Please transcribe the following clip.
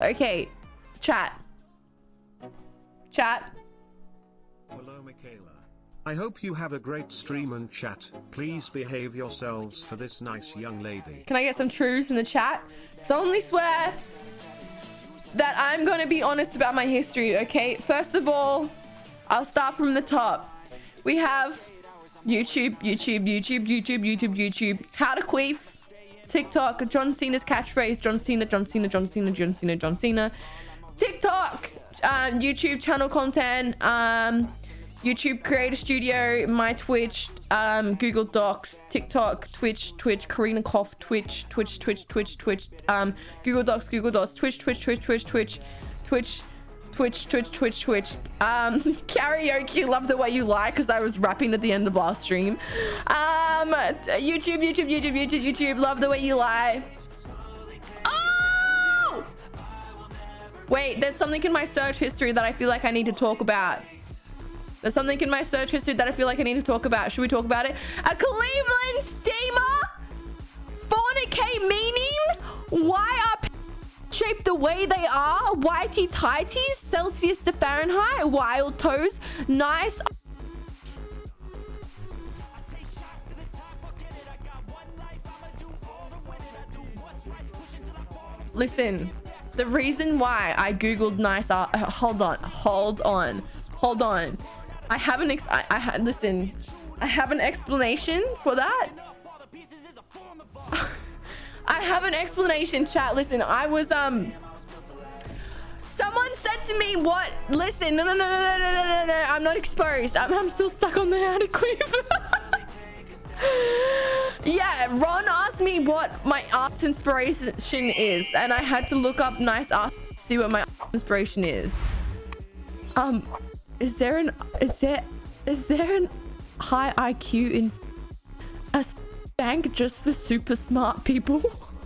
Okay, chat. Chat. Hello, Michaela. I hope you have a great stream and chat. Please behave yourselves for this nice young lady. Can I get some truths in the chat? solemnly swear that I'm going to be honest about my history, okay? First of all, I'll start from the top. We have YouTube, YouTube, YouTube, YouTube, YouTube, YouTube. How to queef. TikTok, John Cena's catchphrase, John Cena, John Cena, John Cena, John Cena, John Cena. TikTok, um, YouTube channel content, um, YouTube Creator Studio, my Twitch, um, Google Docs, TikTok, Twitch, Twitch, Karina Koff, Twitch, Twitch, Twitch, Twitch, Twitch, um, Google Docs, Google Docs, Twitch, Twitch, Twitch, Twitch, Twitch, Twitch, Twitch, Twitch, Twitch, Twitch. Um, karaoke, love the way you lie, because I was rapping at the end of last stream. Um, YouTube, YouTube, YouTube, YouTube, YouTube, love the way you lie. Oh! Wait, there's something in my search history that I feel like I need to talk about. There's something in my search history that I feel like I need to talk about. Should we talk about it? A Cleveland steamer? 400k meaning? Why way they are? Whitey tighties, Celsius to Fahrenheit, wild toes, nice. Listen, the reason why I googled nice art, uh, hold on, hold on, hold on. I have an ex I, I listen, I have an explanation for that. I have an explanation, chat. Listen, I was um that's me. What? Listen. No, no, no, no, no, no, no, no. I'm not exposed. I'm, I'm still stuck on the adequate. yeah, Ron asked me what my art inspiration is, and I had to look up nice art to see what my art inspiration is. Um, is there an is there is there an high IQ in a bank just for super smart people?